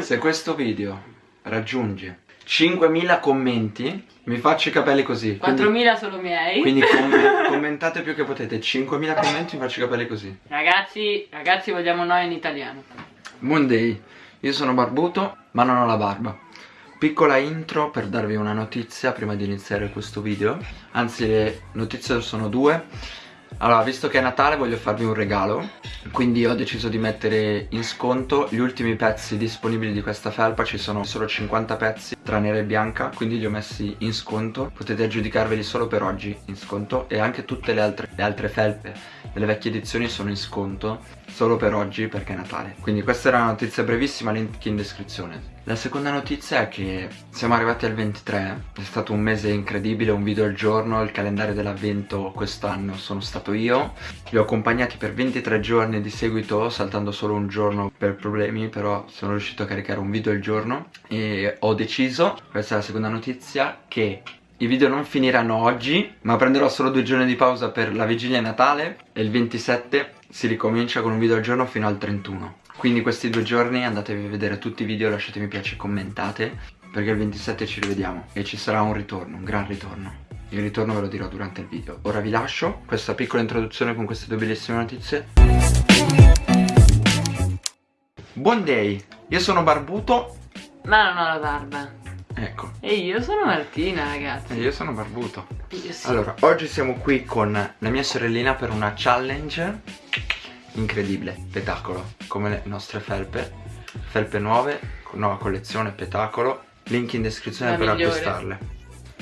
Se questo video raggiunge 5.000 commenti mi faccio i capelli così 4.000 solo miei. Quindi com commentate più che potete 5.000 commenti mi faccio i capelli così. Ragazzi, ragazzi vogliamo noi in italiano. Monday. Io sono barbuto ma non ho la barba. Piccola intro per darvi una notizia prima di iniziare questo video. Anzi le notizie sono due allora, visto che è Natale voglio farvi un regalo. Quindi ho deciso di mettere in sconto gli ultimi pezzi disponibili di questa felpa. Ci sono solo 50 pezzi tra nera e bianca Quindi li ho messi in sconto. Potete aggiudicarveli solo per oggi in sconto E anche tutte le altre, le altre felpe delle vecchie edizioni sono in sconto Solo per oggi perché è Natale. Quindi questa era una notizia brevissima, link in descrizione. La seconda notizia è che siamo arrivati al 23, è stato un mese incredibile, un video al giorno, il calendario dell'avvento quest'anno sono stato io. Li ho accompagnati per 23 giorni di seguito, saltando solo un giorno per problemi, però sono riuscito a caricare un video al giorno E ho deciso, questa è la seconda notizia, che i video non finiranno oggi, ma prenderò solo due giorni di pausa per la vigilia Natale e il 27 si ricomincia con un video al giorno fino al 31 quindi questi due giorni andatevi a vedere tutti i video, lasciate mi piace e commentate Perché il 27 ci rivediamo e ci sarà un ritorno, un gran ritorno. Il ritorno ve lo dirò durante il video. Ora vi lascio questa piccola introduzione con queste due bellissime notizie. Buon day, io sono barbuto. Ma non ho la barba Ecco. E io sono Martina ragazzi. E io sono barbuto. Io sì. Allora, oggi siamo qui con la mia sorellina per una challenge incredibile, spettacolo, come le nostre felpe, felpe nuove, nuova collezione, spettacolo, link in descrizione La per migliore. acquistarle.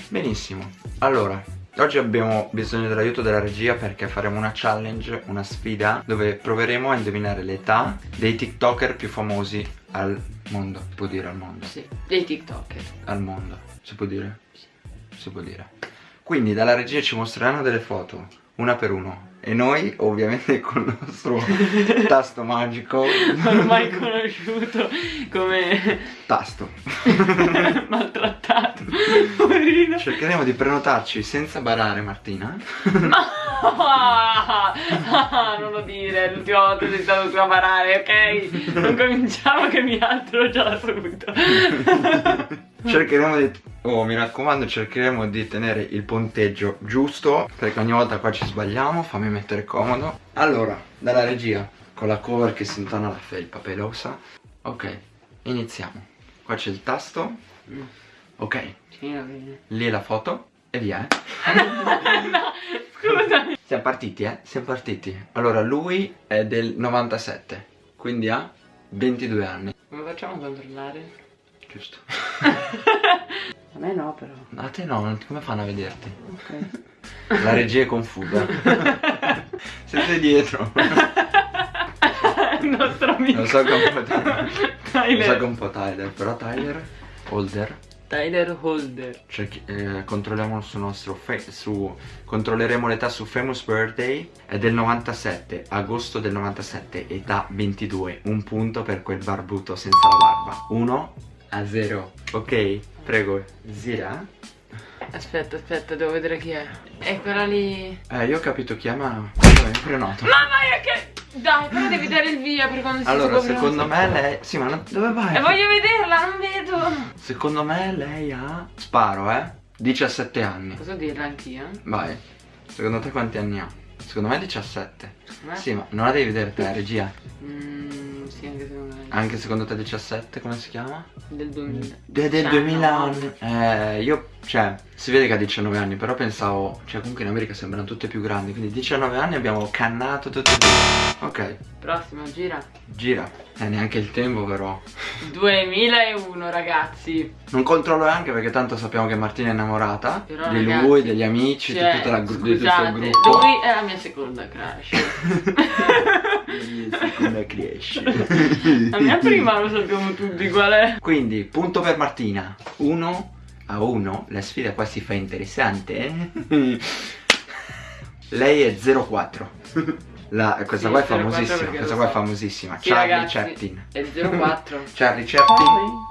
Benissimo, allora, oggi abbiamo bisogno dell'aiuto della regia perché faremo una challenge, una sfida, dove proveremo a indovinare l'età dei tiktoker più famosi al mondo, si può dire al mondo? Sì, dei tiktoker Al mondo, si può dire? Sì. Si può dire. Quindi dalla regia ci mostreranno delle foto, una per uno, e noi ovviamente con il nostro tasto magico Ormai conosciuto come Tasto maltrattato Cercheremo di prenotarci senza barare Martina. Ah, Non lo dire, l'ultima volta sei stato tu a barare, ok? Non cominciamo che mi altro già da subito Cercheremo di Oh mi raccomando cercheremo di tenere il punteggio giusto Perché ogni volta qua ci sbagliamo Fammi mettere comodo. Allora dalla regia Con la cover che si intona la felpa pelosa. Ok iniziamo. Qua c'è il tasto Ok. Sì, va bene. Lì la foto E via eh. No, scusami. Siamo partiti eh Siamo partiti. Allora lui è del 97 Quindi ha 22 anni. Come facciamo a controllare? Giusto. A me no però. A te no, come fanno a vederti? Ok. La regia è confusa. Siete dietro. Il nostro amico Lo so che è un po' Tyler. Lo so che è un po' Tyler Però Tyler Holder Tyler Holder. Cerchi- eh, Controlliamo sul nostro su Controlleremo l'età su Famous Birthday È del 97 Agosto del 97 Età 22 Un punto per quel barbuto senza la barba. 1 a 0 Ok Prego Zira. Aspetta, aspetta, devo vedere chi è. È quella lì. Eh io ho capito chi è ma Vabbè, prenoto Mamma mia che... Dai, però devi dare il via per quando si Allora secondo me lei Sì ma non- dove vai? E voglio vederla, non vedo. Secondo me lei ha Sparo eh? 17 anni. Posso dirla anch'io? Vai. Secondo te quanti anni ha? Secondo me 17 Secondo me? Sì ma non la devi vedere te regia. Mm, sì, anche secondo me Anche secondo te 17 come si chiama? Del 2000 De- del 2000 anni. Eh io Cioè Si vede che ha 19 anni Però pensavo Cioè comunque in America sembrano tutte più grandi Quindi 19 anni abbiamo cannato tutte e due. Ok. Prossimo, gira. Gira. Eh neanche il tempo però. 2001 ragazzi. Non controllo neanche perché tanto sappiamo che Martina è innamorata Però, Di ragazzi, lui, degli amici, Cioè, di, tutta la, gru- di tutto il scusate, gruppo. Lui è la mia seconda crush Come cresce. La mia prima lo sappiamo tutti qual è? Quindi punto per Martina. 1 a 1 La sfida qua si fa interessante. Eh? Lei è 04 La, questa Sì, qua è 04 famosissima Questa qua è so. famosissima. Sì, Charlie ragazzi, Chaplin. È 04 Charlie Chaplin.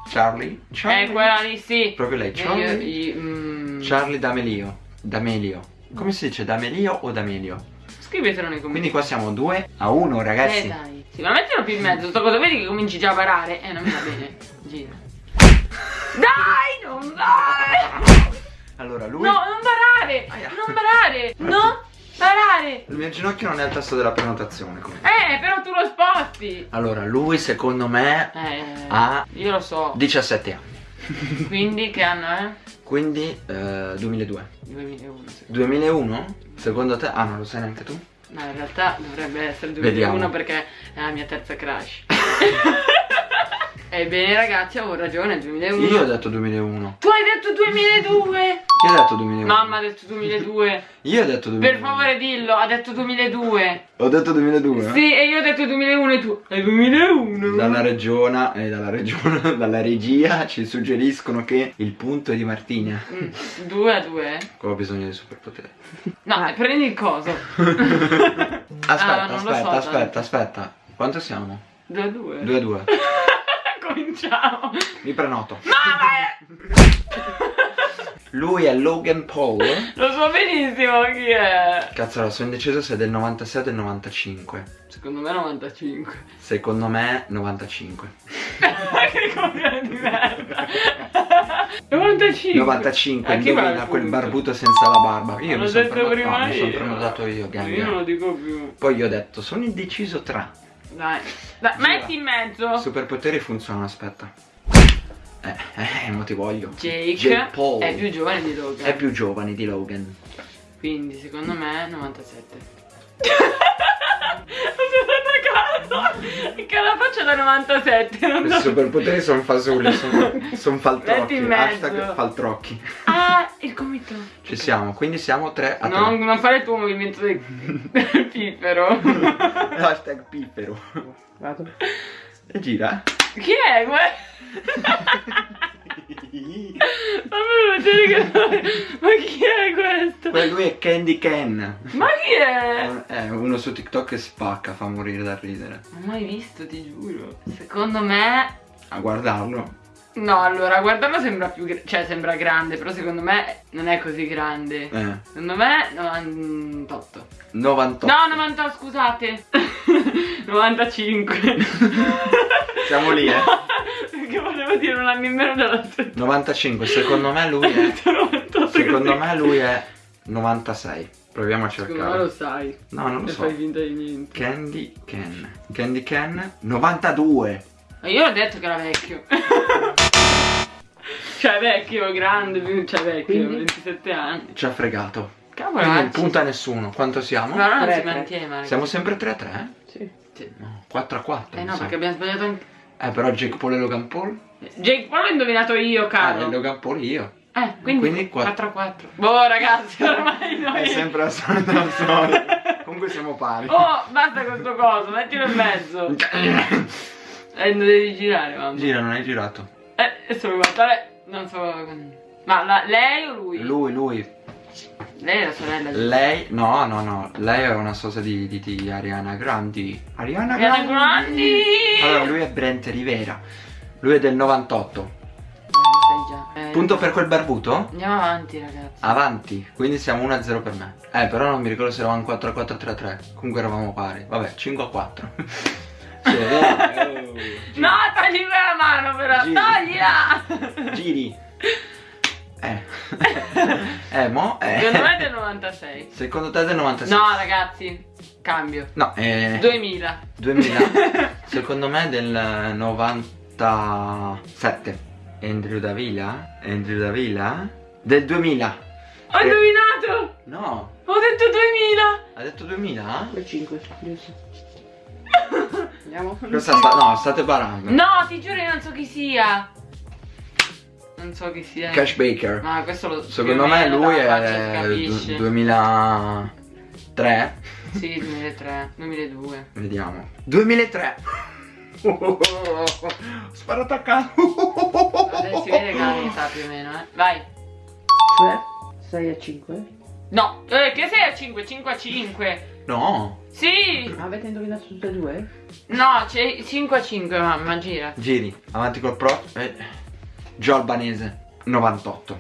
Charlie Charlie È quella lì, sì. Proprio lei E Charlie? io- io- mm, Charlie D'Amelio. D'Amelio. Come si dice? D'Amelio o D'Amelio? Scrivetelo nei commenti Quindi qua siamo 2 a 1 ragazzi Eh dai Sì, ma mettilo più in mezzo, sto cosa vedi che cominci già a parare? Eh, non mi va bene. Gira. Dai, non vai! Allora, lui... No, non barare! Aia. Non barare! Non barare! Il mio ginocchio non è al tasto della prenotazione comunque. Eh, però tu lo sposti! Allora, lui secondo me Eh, ha io lo so. 17 anni. Quindi che anno è? Quindi eh, 2002. 2001. sì. 2001? Secondo te? Ah, non lo sai neanche tu? No, in realtà dovrebbe essere 2001 Vediamo. perché è la mia terza crush. Ebbene ragazzi, avevo ragione, è 2001. Io ho detto 2001. Tu hai detto 2002! Io ho detto 2001. Mamma ha detto 2002. Io ho detto 2001. Per favore dillo, ha detto 2002. Ho detto 2002? Sì, e io ho detto 2001 e tu. È 2001. Dalla regione, eh, dalla regione, dalla regia ci suggeriscono che il punto è di Martina. 2 a 2? Qua ho bisogno di superpoteri. No, prendi il coso. Aspetta, Ah, aspetta, so, aspetta, aspetta. Quanto siamo? 2 a 2. 2 a 2. Cominciamo. Mi prenoto. No, ma Lui è Logan Paul. lo so benissimo chi è. Cazzo, sono indeciso se è del 96 o del 95. Secondo me 95. Secondo me 95. che coglione di merda. 95. 95, A chi va il indovina quel barbuto senza la barba. Io L'ho mi sono prima no, mi sono io. prenotato io, gang. Io non lo dico più. Poi io ho detto, sono indeciso tra. Dai. Dai, metti in mezzo. Superpoteri funzionano, aspetta. Eh, eh, mo ti voglio. Jake, Paul. è più giovane di Logan. È più giovane di Logan. Quindi secondo me 97. Ho pensato a caso che la faccia da 97 non I so. superpoteri sono fasulli, sono, son faltrocchi. Hashtag faltrocchi. Ah, il gomito. Ci siamo, quindi siamo 3 a 3. Non, non fare il tuo movimento del, del piffero. Hashtag piffero. Vado. E gira. Chi è questo? Fammi vedere che... Ma chi è questo? Poi lui è Candy Ken. Ma chi è? È uno su TikTok che spacca, fa morire da ridere. Non ho mai visto, ti giuro. Secondo me... A guardarlo. No, allora, guardarlo sembra più... Cioè, sembra grande, però secondo me non è così grande. Eh. Secondo me 98. 98. No, 90, scusate. 95. Siamo lì, eh. Perché volevo dire un anno in meno della tua. 95, secondo me lui è. 98 Secondo me lui è 96. Proviamo a Secondo me lo cercare. sai. No, non lo E so. fai finta di niente. Candy Ken. Candy Ken 92. Ma io ho detto che era vecchio. cioè vecchio, grande, cioè vecchio, Quindi? 27 anni. Ci ha fregato. Cavolo, Quindi non punta nessuno. Quanto siamo? Ma non Tre, si tre. mantiene, ma ragazzi. Siamo sempre 3 a 3? Sì. Sì. No, 4 a 4. Eh no, perché abbiamo sbagliato anche. Eh, però Jake Paul e Logan Paul? Jake Paul l'ho indovinato io, caro. e Logan Paul io. Eh, quindi, Quindi 4 quattro. a 4. Boh, ragazzi, ormai noi. È sempre la solita storia. Comunque siamo pari. Oh, basta con sto coso, mettilo in mezzo. Eh, non devi girare, mamma. Gira, non hai girato. Eh, adesso devo guardare. Non so. Ma la- lei o lui? Lui, lui. Lei è la sorella di. Lei, no, no, no. Lei è una sosa di, di, di Ariana Grandi. Ariana Ariana Grandi! Allora, lui è Brent Rivera. Lui è del 98. Eh. Eh, Punto per quel barbuto? Andiamo avanti, ragazzi. Avanti, quindi siamo 1-0 per me. Eh, però non mi ricordo se eravamo 4 a 4 3 a 3. Comunque eravamo pari. Vabbè, 5 a 4. Sì, è vero. No, togli la mano, però. Giri. Toglila! Giri. Eh. eh, mo? Eh. Secondo me è del 96. Secondo te è del 96? No, ragazzi, cambio. No, eh. 2000. 2000. Secondo me è del 97. Andrew Davila? Andrew Davila? Del 2000. Ho Eh. indovinato! No, Ho detto 2000! ha detto 2000? Quel 5, giusto. Andiamo. Cosa sta... No, state barando. No, ti giuro, io non so chi sia. Non so chi sia. Cash Baker. Ma questo lo Secondo me lui è capisce. du- 2003. Sì, 2003, 2002. Vediamo. 2003. Sparato a caso. Vabbè, si vede che l'età più o meno, eh. Vai. Cioè, 6 a 5. No, eh, che sei a 5? 5 a 5. No. Sì! Avete indovinato tutte e due? No, c'è 5 a 5, mamma, gira. Giri, avanti col pro. Eh. Gio Albanese. 98.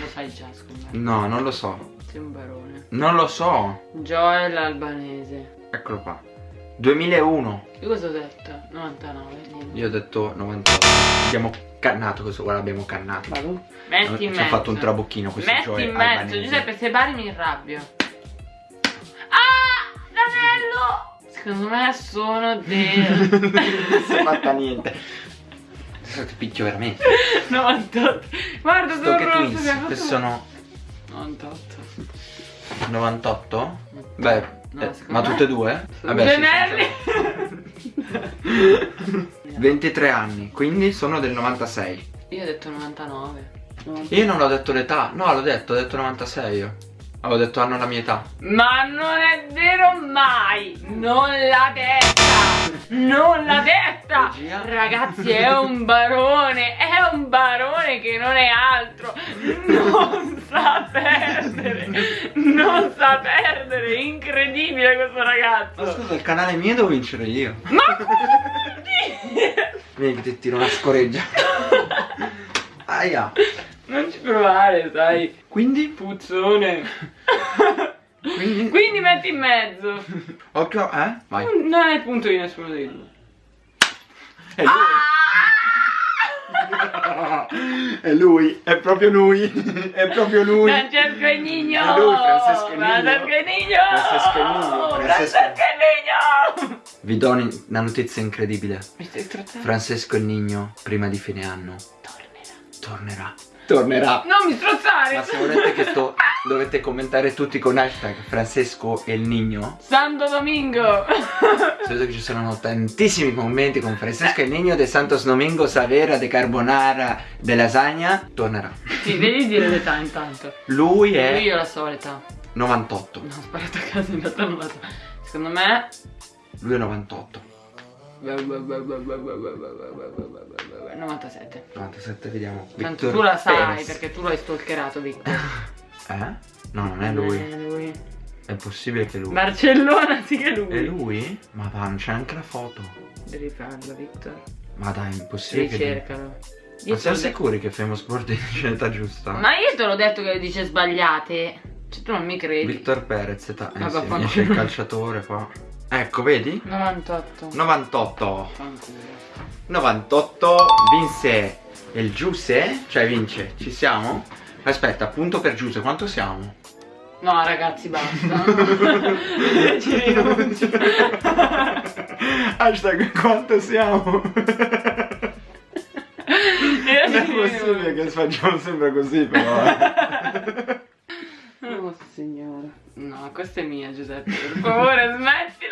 Lo sai già, me. No, non lo so. Sei un barone. Non lo so. Joel Albanese. Eccolo qua. 2001. Io cosa ho detto? 99, niente. Io ho detto 98. Abbiamo cannato questo, guarda, abbiamo cannato. Vado? Metti in Ci mezzo. ha fatto un trabocchino questo Metti Joe in mezzo, albanese. Giuseppe, se bari mi arrabbio. Ah! L'anello! Secondo me sono del non si è fatta niente. Adesso ti picchio veramente. 98. Guarda, sono che rosso. fatto- sono 98. 98? Beh, No, eh, ma me- tutte e due? Vabbè, gemelli. sì. 23 anni, quindi sono del 96. Io ho detto 99. Io non l'ho detto l'età, no, l'ho detto, ho detto 96 io. Avevo detto hanno la mia età. Ma non è vero mai! Non l'ha detta! Non l'ha detta! Regia? Ragazzi, è un barone! È un barone che non è altro! Non sa perdere! Non sa perdere! Incredibile questo Ma ragazzo! scusa, il canale mio devo vincere io. Ma come? Vieni che ti tiro una scoreggia. Aia. Non ci provare, sai! Quindi? Puzzone! Quindi? Quindi metti in mezzo! Occhio, eh? Vai. Non è punto di nessuno dei due. È lui. È lui, è proprio lui, è proprio lui. Francesco e Nino! È lui, Francesco e Nino. Francesco e Nino! Francesco e Nino, Francesco- Francesco e Nino! Vi do un- una notizia incredibile. Mi stai? Francesco il Nigno, prima di fine anno, Tornerà. tornerà. Tornerà. Non mi strozzare! Ma se volete che sto, dovete commentare tutti con hashtag Francesco e il Nigno. Santo Domingo! Vedo che ci saranno tantissimi commenti con Francesco e il Nigno de Santos Domingo Savera de Carbonara de Lasagna. Tornerà. Sì, devi dire l'età intanto. Lui è Io la so l'età. 98. No, ho sparato a casa, in realtà non la so. Secondo me... Lui è 98. 97. 97, vediamo. Tanto Victor tu la sai Perez. perché tu l'hai stalkerato, Victor. Eh? No, non è lui. Non è lui. È possibile che lui. Barcellona sì che è lui. È lui? Ma va, non c'è anche la foto. Devi farlo, Victor. Ma dai, è impossibile che lui. Ricercalo. Ma siamo sicuri che Famous Sport è in età giusta? Ma io te l'ho detto che dice sbagliate. Cioè tu non mi credi. Victor Perez, età. Eh Ma sì, il calciatore qua. Ecco, vedi? 98. 98. Fanculo. 98 vinse il Giuse, cioè vince, ci siamo? Aspetta, punto per Giuse, quanto siamo? No ragazzi basta. Ci rinuncio. Hashtag quanto siamo? Non è possibile che facciamo sempre così però eh. Oh signore. No, questa è mia Giuseppe. Per favore smettila.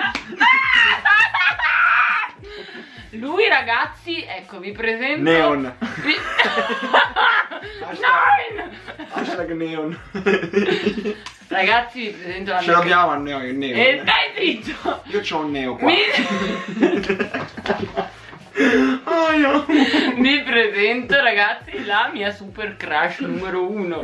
Lui ragazzi, ecco vi presento. Neon Vi... Nine! Hashtag neon Ragazzi vi presento la Ce mia l'abbiamo a neon, il neon E stai zitto! Io c'ho un neo qua Mi... Aia. Vi presento ragazzi la mia super crush numero uno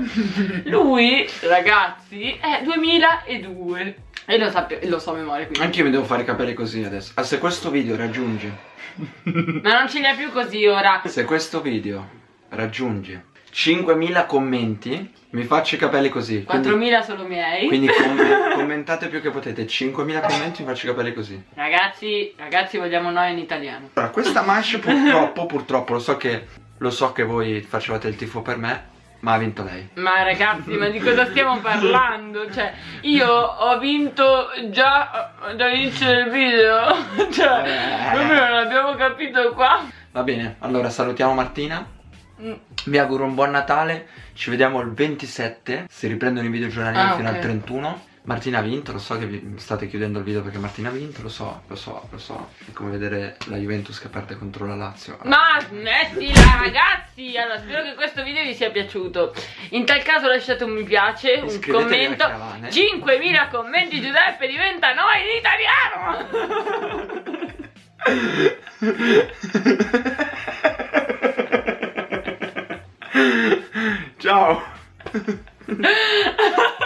Lui ragazzi è 2002 E lo, sappio, lo so a memoria quindi. Anche io mi devo fare i capelli così adesso. Ah, Se questo video raggiunge. Ma non ce li ha più così ora. Se questo video raggiunge 5.000 commenti Mi faccio i capelli così quindi- 4.000 solo miei. Quindi com- commentate più che potete. 5.000 commenti mi faccio i capelli così. Ragazzi, ragazzi vogliamo noi in italiano. Allora questa manche purtroppo Purtroppo lo so che Lo so che voi facevate il tifo per me Ma ha vinto lei Ma ragazzi, ma di cosa stiamo parlando? Cioè, io ho vinto già dall'inizio del video Cioè, Eh. proprio non abbiamo capito qua Va bene Allora salutiamo Martina Mm. Vi auguro un buon Natale Ci vediamo il 27 Si riprendono i video giornalieri Ah, fino ok. al 31 Martina ha vinto, lo so che vi state chiudendo il video perché Martina ha vinto, lo so, lo so, lo so. È come vedere la Juventus che perde contro la Lazio. Ma smettila ragazzi Allora spero che questo video vi sia piaciuto In tal caso lasciate un mi piace, un commento caravana. 5.000 commenti Giuseppe diventa noi in italiano Ciao!